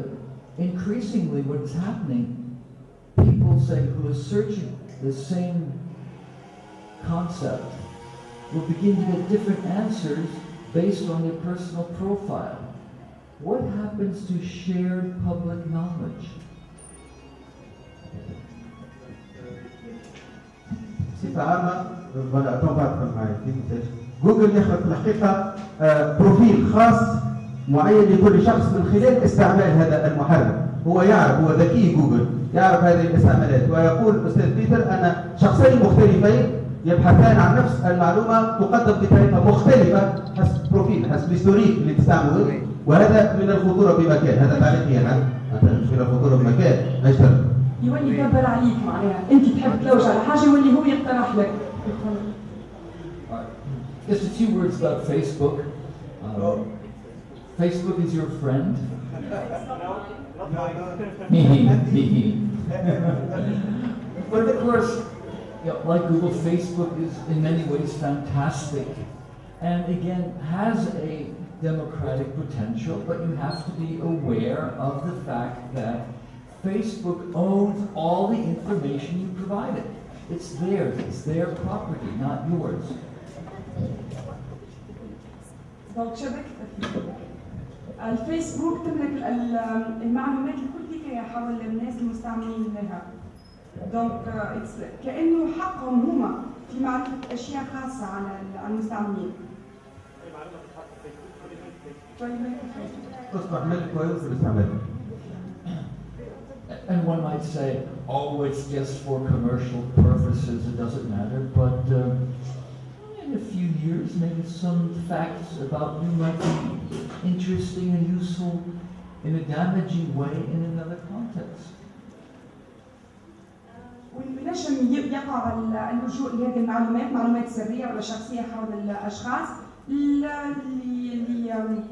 [SPEAKER 2] increasingly, what is happening, people say who are searching the same concept will begin to get different answers based on their personal profile. What happens to shared public knowledge?
[SPEAKER 1] بصفة عامة فوالا تو بعد معي جوجل يخلق في الحقيقة آه، بروفيل خاص معين لكل شخص من خلال استعمال هذا المحرك. هو يعرف هو ذكي جوجل يعرف هذه الاستعمالات ويقول أستاذ بيتر أن شخصين مختلفين يبحثان عن نفس المعلومة تقدم بطريقة مختلفة حسب بروفيل حسب الهستوريك اللي تستعمله. وهذا من الخطورة بمكان هذا تعليقي مش من الخطورة بمكان يشتغل
[SPEAKER 5] يولي يكبر عليك معناها انت تحب تلوج على حاجه يولي هو يقترح لك
[SPEAKER 2] Alright. Just a few words about Facebook. Um, Facebook is your friend. Hee hee, hee But of course, you know, like Google, Facebook is in many ways fantastic and again has a democratic potential, but you have to be aware of the fact that Facebook owns all the information you provided. It's theirs, it's their property, not yours.
[SPEAKER 5] دونك شبكتك الفيسبوك تملك ال- المعلومات الكل هي حول الناس المستعملين لها دونك آه، it's- كانه حقهم هما في معرفه اشياء خاصه على ال- على المستعملين طيب ما يكفي.
[SPEAKER 1] تصبح ملك ويمكن استعماله
[SPEAKER 2] And one might say, oh, it's just for commercial purposes, it doesn't matter, but um, in a few years, maybe some facts about you might be interesting and useful in a damaging way in another context.
[SPEAKER 5] وينجم ي- يقع ال- اللجوء لهذه المعلومات معلومات سريه ولا شخصيه حول الاشخاص ل- ل- ل-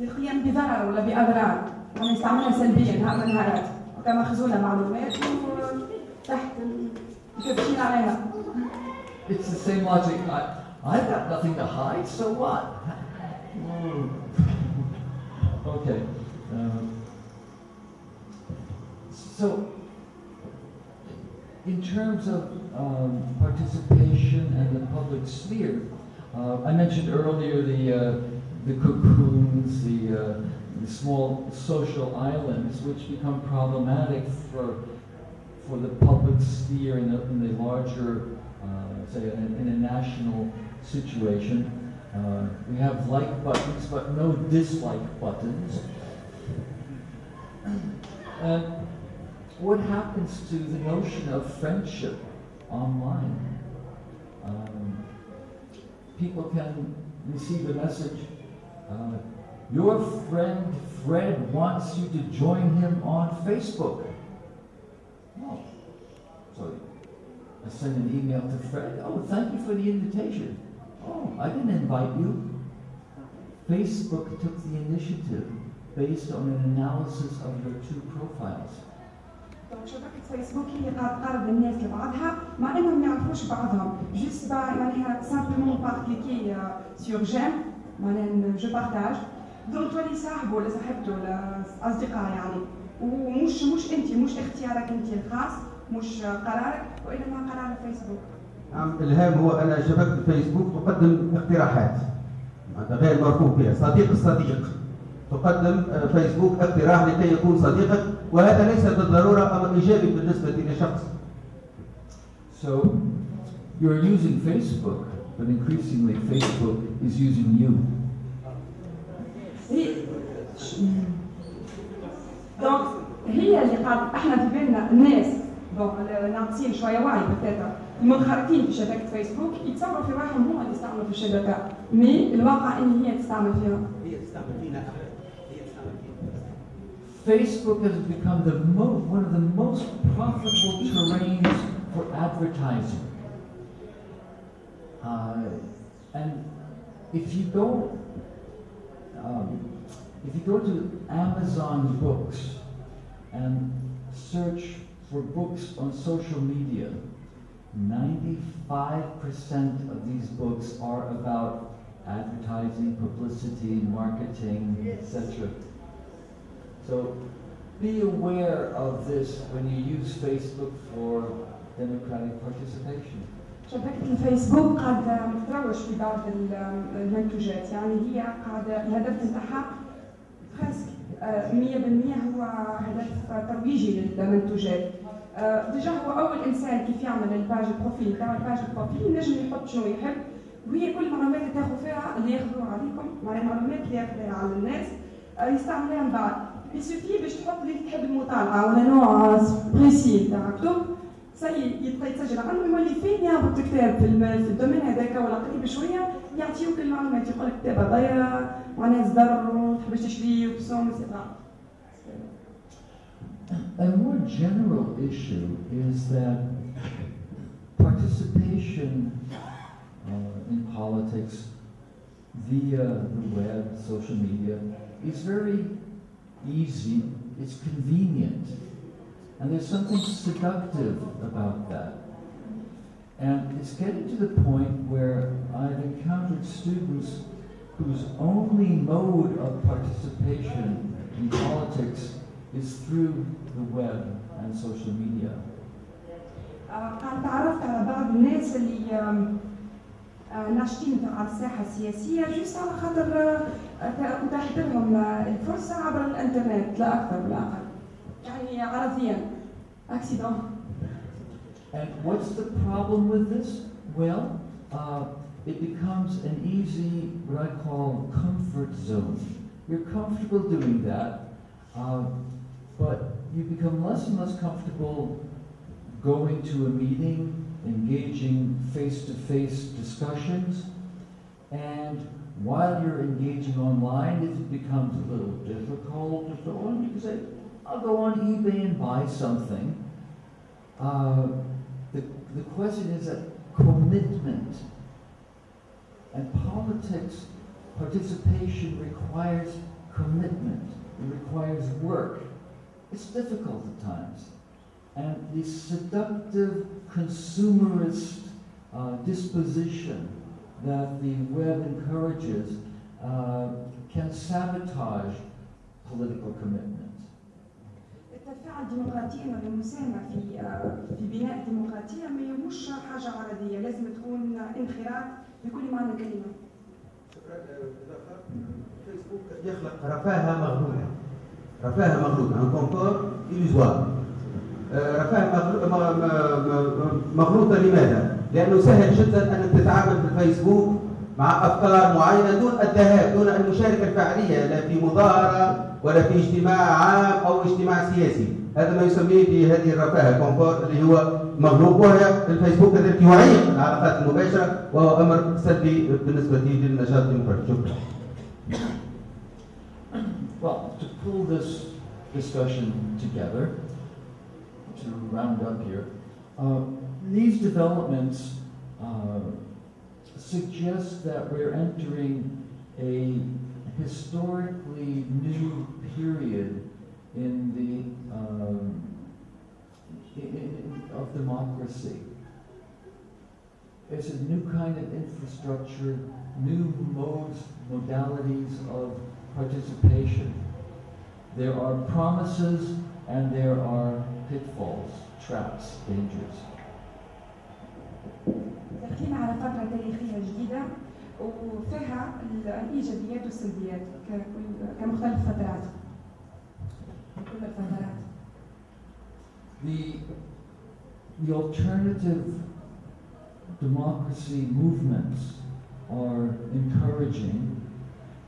[SPEAKER 5] للقيام بضرر ولا باضرار يعني يستعملها سلبيا نهار من النهارات وكما خزونه معلومات وتحت التدخين عليها
[SPEAKER 2] It's the same logic. I, I've got nothing to hide, so what? Hmm. okay. Um, so, in terms of um, participation and the public sphere, uh, I mentioned earlier the uh, the cocoons, the, uh, small social islands, which become problematic for for the public sphere in the, in the larger, uh, say, in, in a national situation. Uh, we have like buttons, but no dislike buttons. What happens to the notion of friendship online? Um, people can receive a message. Uh, your friend Fred wants you to join him on Facebook. Oh, so I send an email to Fred. Oh, thank you for the invitation. Oh, I didn't invite you. Facebook took the initiative based on an analysis of your two profiles.
[SPEAKER 5] دونك شبكة فيسبوك هي قاعد تقرب الناس لبعضها مع انهم ما يعرفوش بعضهم جوست معناها سامبلومون بار كليكي سور جيم معناها جو بارتاج دونك تولي صاحبه ولا صاحبته ولا اصدقاء يعني. ومش مش أنت مش اختيارك أنت الخاص مش قرارك وإنما قرار الفيسبوك
[SPEAKER 1] نعم الهام هو ان شبكه الفيسبوك تقدم اقتراحات. معناتها غير مرغوب بها صديق الصديق. تقدم آه، فيسبوك اقتراح لكي يكون صديقك وهذا ليس بالضرورة أمر إيجابي بالنسبة لشخص.
[SPEAKER 2] So you're using Facebook, but increasingly Facebook is using you.
[SPEAKER 5] هي دونك هي اللي قاعد إحنا في بالنا الناس. دونك ناقصين شوية وعي بالتاتا المنخرطين في شبكة فيسبوك يتصوروا في روحهم هما اللي يستعملوا في الشبكة. مي الواقع إن هي تستعمل فيها.
[SPEAKER 1] هي تستعمل فينا. هي تستعمل فينا.
[SPEAKER 2] Facebook has become the mo- one of the most profitable terrains for advertising. Uh, and if you go, um, if you go to Amazon Books and search for books on social media, 95% of these books are about advertising, publicity, marketing, etc. So be aware of this when you use Facebook for democratic participation.
[SPEAKER 5] شبكة الفيسبوك قاعدة تروج في بعض ال- المنتوجات يعني هي قاعدة الهدف نتاعها آه، 100% هو هدف ترويجي للمنتوجات آه، ديجا هو أول إنسان كيف يعمل الباج البروفيل تاع الباج البروفيل ينجم يحط شنو يحب. وهي كل المعلومات اللي تاخذ فيها اللي ياخذوها عليكم. معناها المعلومات اللي ياخذها على الناس. آه، يستعملوها من بعد. يسوفي باش تحط اللي تحب المطالعة ولا نوع بريسي تاع كتب يبقى يتسجل عنه يولي فين يهبط كتاب في الدومين هذاك ولا قريب شوية يعطيوك المعلومات يقول لك كتاب هذايا معناها وتحبش تشريه وبسوم اكسترا
[SPEAKER 2] A more general issue is that participation uh, in politics via the web, social media, is very easy, it's convenient, and there's something seductive about that. And it's getting to the point where I've encountered students whose only mode of participation in politics is through the web and social media.
[SPEAKER 5] قاعد تعرفت على بعض الناس اللي آم، آه، ناشطين على الساحه السياسيه جوست على خاطر آه، آه، اتاحت لهم آه، الفرصه عبر الانترنت لا اكثر ولا اقل يعني عرضيا اكسيدون
[SPEAKER 2] And what's the problem with this? Well, uh, it becomes an easy, what I call comfort zone. You're comfortable doing that, uh, but you become less and less comfortable going to a meeting, engaging face to face discussions, and while you're engaging online, if it becomes a little difficult to go on, you can say, I'll go on eBay and buy something. Uh, the, the question is that commitment. And politics, participation requires commitment. It requires work. It's difficult at times. And the seductive consumerist uh, disposition that the web encourages uh, can sabotage political commitment.
[SPEAKER 5] التفاعل الديمقراطي المساهمه في آه، في بناء الديمقراطيه ما مش حاجة عرضية. لازم تكون انخراط بكل معنى الكلمة.
[SPEAKER 1] فيسبوك يخلق رفاهة مغلوطة رفاهة مغلوطة ان كونكور آه، رفاهة مغلوطة لماذا؟ لأنه سهل جدا أن تتعامل في الفيسبوك مع أفكار معينة دون الذهاب دون المشاركة الفعلية لا في مظاهرة ولا في اجتماع عام أو اجتماع سياسي. هذا ما يسميه بهذه الرفاهة كونفور اللي هو مغلوب وهي الفيسبوك كذلك يعيق العلاقات المباشرة وهو أمر سلبي بالنسبة للنشاط الديمقراطي شكرا
[SPEAKER 2] Well, to pull this discussion together, to round up here, uh, these developments uh, suggest that we're entering a historically new period in the um, i- i- of democracy. It's a new kind of infrastructure, new modes, modalities of participation. There are promises and there are pitfalls, traps, dangers.
[SPEAKER 5] داخلين على فتره تاريخيه جديده وفيها الايجابيات والسلبيات ككل كمختلف فترات كل الفترات
[SPEAKER 2] The, the alternative democracy movements are encouraging.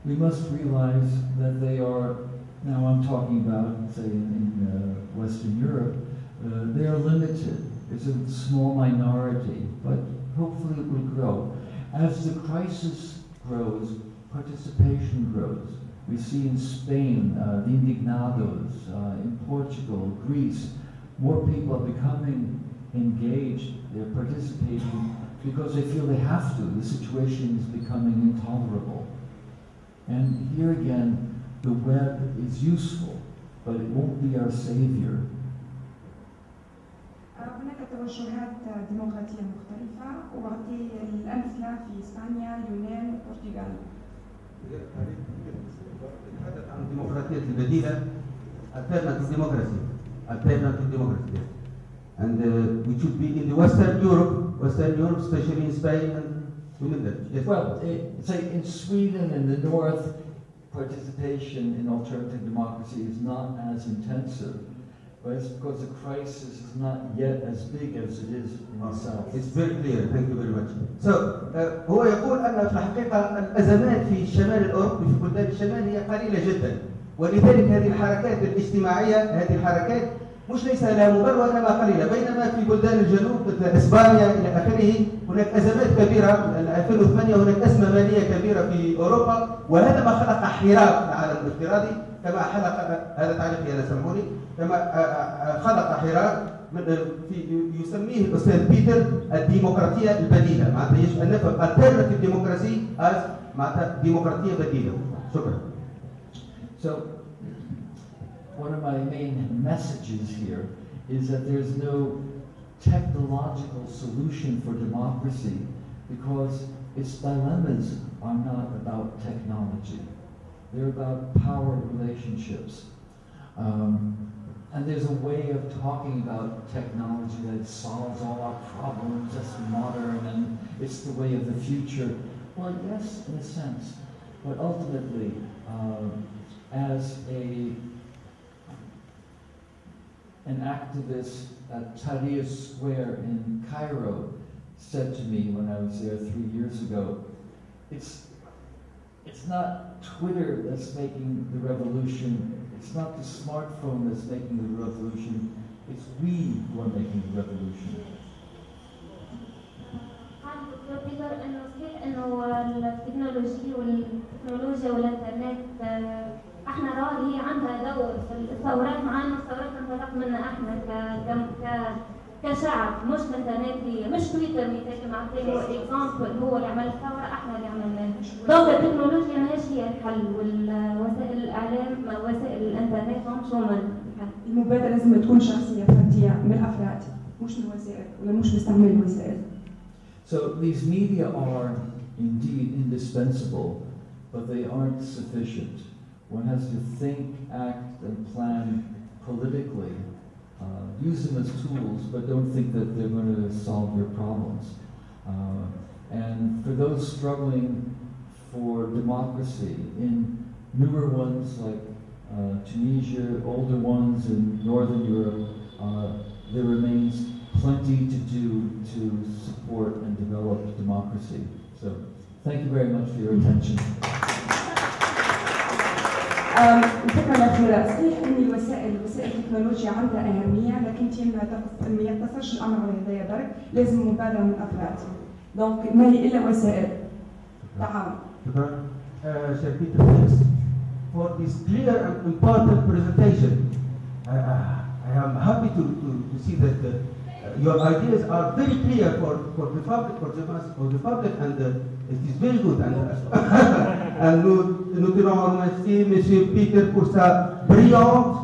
[SPEAKER 2] We must realize that they are, now I'm talking about, say, in, uh, Western Europe, uh, they are limited. It's a small minority, but hopefully it will grow. As the crisis grows, participation grows. We see in Spain, uh, the indignados, uh, in Portugal, Greece, more people are becoming engaged, they're participating because they feel they have to. The situation is becoming intolerable. And here again, the web is useful, but it won't be our savior.
[SPEAKER 5] هناك توجهات ديمقراطية مختلفة وأعطي الأمثلة في إسبانيا، اليونان، والبرتغال.
[SPEAKER 1] نتحدث عن الديمقراطية البديلة alternative democracy alternative democracy yes. and uh, we should be in the Western Europe Western Europe especially in Spain and within that yes.
[SPEAKER 2] Well, eh, say in Sweden in the north, participation in alternative democracy is not as intensive, but it's because the crisis is not yet as big as it is in south.
[SPEAKER 1] It's very clear. Thank you very much. So, uh, هو يقول أن في الحقيقة الأزمات في الشمال الأوروبي في بلدان الشمال هي قليلة جدا ولذلك هذه الحركات الاجتماعية هذه الحركات مش ليس لها مبرر وإنما قليلة بينما في بلدان الجنوب مثل إسبانيا إلى آخره هناك أزمات كبيرة 2008 هناك أزمة مالية كبيرة في أوروبا وهذا ما خلق حراك العالم الافتراضي كما خلق هذا تعليقي أنا سامحوني كما آه، آه، خلق حراك من في يسميه الاستاذ بيتر الديمقراطيه البديله معناتها يجب ان نفهم alternative democracy as معناتها ديمقراطيه بديله شكرا
[SPEAKER 2] So, one of my main messages here is that there's no technological solution for democracy because its dilemmas are not about technology. They're about power relationships. Um, and there's a way of talking about technology that solves all our problems, that's modern, and it's the way of the future. Well, yes, in a sense, but ultimately, um, as a an activist at Tahrir Square in Cairo said to me when I was there three years ago, it's it's not Twitter that's making the revolution. It's not the smartphone that's making the revolution. It's we who are making the revolution.
[SPEAKER 4] هذه دكتور بيتر انه صحيح انه التكنولوجيا والتكنولوجيا والانترنت آه، احنا راه هي عندها دور في الثورات مع انه الثورات انطلق منا احنا ك ك ك كشعب مش هي مش تويتر مثال كما عطيه هو اكزامبل هو اللي عمل الثوره إحنا اللي عملناها دونك التكنولوجيا ماهيش هي الحل والوسائل الإعلام وسائل الإنترنت هما الحل
[SPEAKER 5] المبادرة لازم تكون شخصية فردية من الأفراد مش من الوسائل ولا مش مستعمل الوسائل
[SPEAKER 2] So these media are indeed indispensable, but they aren't sufficient. One has to think, act, and plan politically. Uh, use them as tools, but don't think that they're going to solve your problems. Uh, and for those struggling for democracy in newer ones like uh, Tunisia, older ones in Northern Europe, uh, there remains plenty to do to support and develop democracy. So thank you very much for your attention.
[SPEAKER 5] أم، الأخيرة صحيح أن الوسائل وسائل التكنولوجيا عندها أهمية لكن تيم ما يقتص- ما يقتصرش الأمر على هدايا برك لازم مبادرة من الأفراد دونك ما هي إلا وسائل تعاون
[SPEAKER 1] Uh, for this clear and important presentation. I, I, I am happy to, to, to see that uh, your ideas are very clear for, for the public, for the for the public, and uh, uh, nous, nous tenons à remercier Monsieur Peter pour sa brillante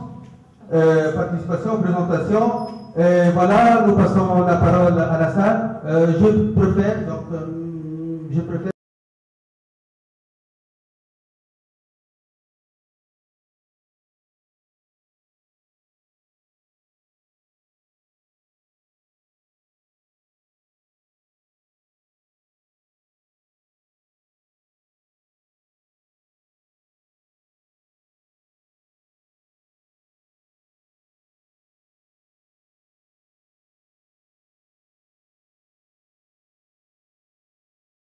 [SPEAKER 1] euh, participation, présentation. Et voilà, nous passons la parole à la salle. Euh, je préfère, donc, euh, je préfère